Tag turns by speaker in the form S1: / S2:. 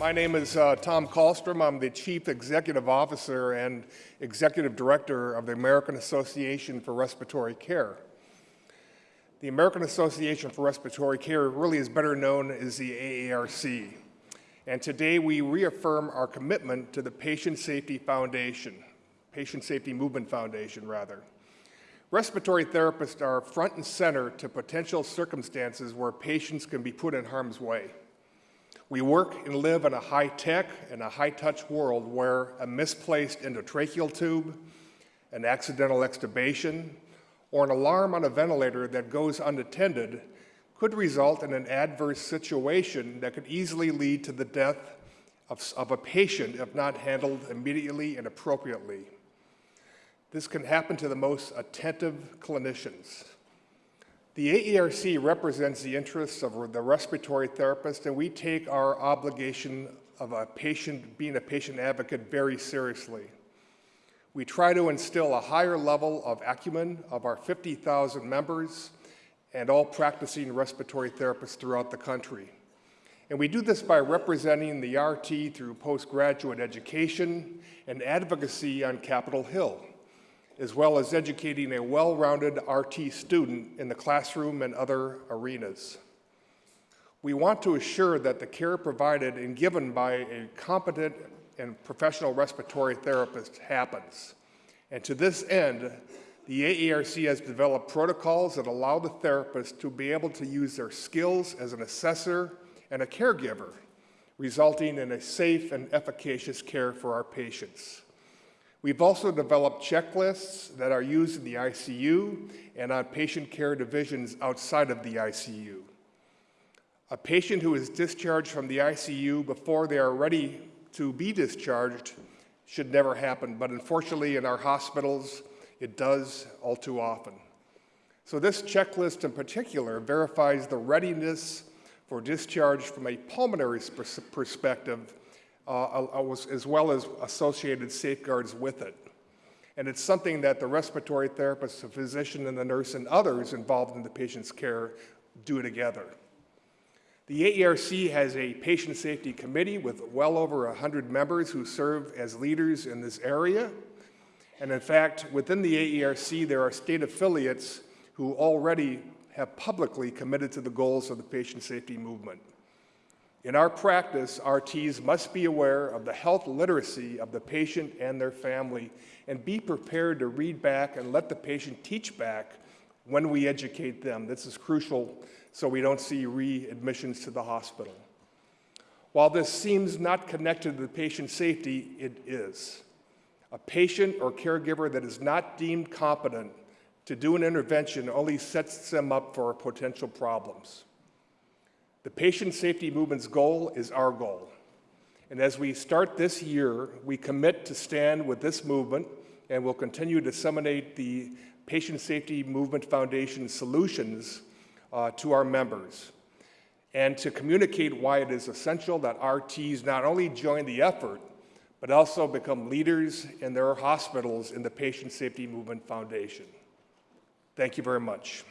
S1: My name is uh, Tom Kallstrom. I'm the Chief Executive Officer and Executive Director of the American Association for Respiratory Care. The American Association for Respiratory Care really is better known as the AARC. And today we reaffirm our commitment to the Patient Safety Foundation, Patient Safety Movement Foundation, rather. Respiratory therapists are front and center to potential circumstances where patients can be put in harm's way. We work and live in a high-tech and a high-touch world where a misplaced endotracheal tube, an accidental extubation, or an alarm on a ventilator that goes unattended could result in an adverse situation that could easily lead to the death of, of, a patient if not handled immediately and appropriately. This can happen to the most attentive clinicians. The AARC represents the interests of the respiratory therapist, and we take our obligation of a patient, being a patient advocate very seriously. We try to instill a higher level of acumen of our 50,000 members and all practicing respiratory therapists throughout the country. And we do this by representing the RT through postgraduate education and advocacy on Capitol Hill, as well as educating a well-rounded RT student in the classroom and other arenas. We want to assure that the care provided and given by a competent and professional respiratory therapist happens. And to this end, the AARC has developed protocols that allow the therapist to be able to use their skills as an assessor and a caregiver, resulting in a safe and efficacious care for our patients. We've also developed checklists that are used in the ICU and on patient care divisions outside of the ICU. A patient who is discharged from the ICU before they are ready to be discharged should never happen, but unfortunately in our hospitals, it does all too often. So this checklist in particular verifies the readiness for discharge from a pulmonary perspective, Uh, as well as associated safeguards with it. And it's something that the respiratory therapist, the physician, and the nurse, and others involved in the patient's care do together. The AARC has a patient safety committee with well over 100 members who serve as leaders in this area. And in fact, within the AARC, there are state affiliates who already have publicly committed to the goals of the patient safety movement. In our practice, RTs must be aware of the health literacy of the patient and their family and be prepared to read back and let the patient teach back when we educate them. This is crucial so we don't see readmissions to the hospital. While this seems not connected to the patient safety, it is. A patient or caregiver that is not deemed competent to do an intervention only sets them up for potential problems. The patient safety movement's goal is our goal. And as we start this year, we commit to stand with this movement and will continue to disseminate the Patient Safety Movement Foundation solutions uh, to our members and to communicate why it is essential that RTs not only join the effort, but also become leaders in their hospitals in the Patient Safety Movement Foundation. Thank you very much.